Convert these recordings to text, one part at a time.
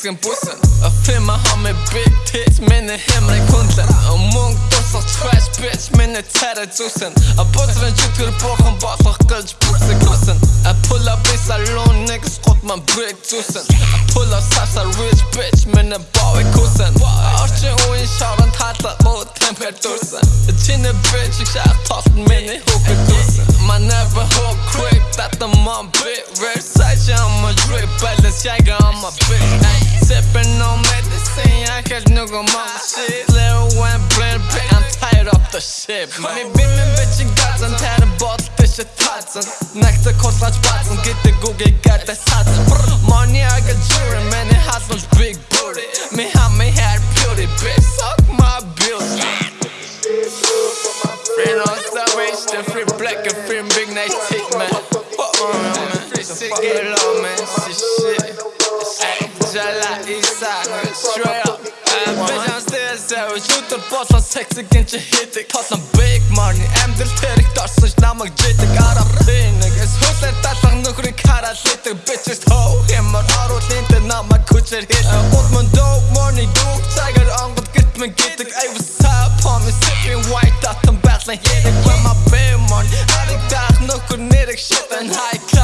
Mexican bussen Og filmer ham med big tits hemmelige kundler Og munk dusser trash bitch Mine tære tusen Og butteren jukker på Han baller gulch bukse kussen Jeg puller i salon Niggas skott man brick tusen Jeg puller safsa rich bitch i kussen Arche og en kjøren taler mot temperaturen Jeg kjenner bitch Jeg kjær the on my bitch. Sipping on medicine, I catch nigga mama shit. Little one brand big, I'm tired of the shit. Man. Me beaming bitch in guts, I'm tired of both fishy Next to Kurs als Spatzen, get the Google Geld, the hat Money, I got jewelry, man, it has such big booty. Me have me hair beauty, bitch, suck my beauty. Free no salvation, free black and free big nice tick, man. Fuck, man. Sick get low man Shit. Shit Jala Isa Straight up still savage Ютер болон sexy гинч хийдэг Толон big money Амьдрал тэрэг дорсон ш намайг жидэг Араб нигgas Хүлээр далах нөхрийг хараад лидэг Bitches hoe Хэмэр оруулын тэ намайг хүчээр хийдэг Гуд мөн dope money dope Цагаар онгод гэрт мэн гэдэг Ay what's up homie Sipping white Татан байдлан хийдэг When my big money Ариг даах нөхөр нэрэг shit And high class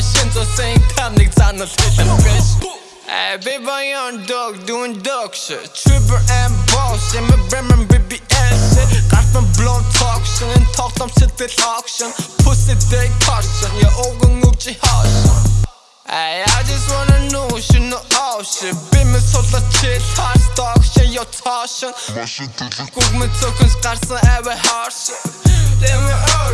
们现做生意，他们咋能推上 bitch？哎，Baby young dog doing dog shit, triple and boss, yeah my brand man BBS shit. Kalbim blond tokshin, en toktam shit it auction. Pussy dick caution, yeah ogun uchi haution. Ay, I just wanna know, you know all shit Bilmez sola chill, tars dog shit, yo tauschen Gugmen tokens, garsen, ever harsh shit Let me out